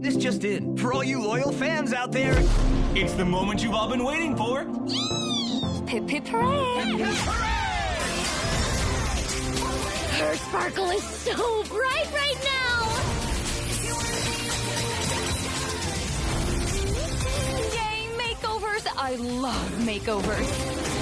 This just in. For all you loyal fans out there, it's the moment you've all been waiting for. Pip pip hooray! Her sparkle is so bright right now! Yay, makeovers! I love makeovers.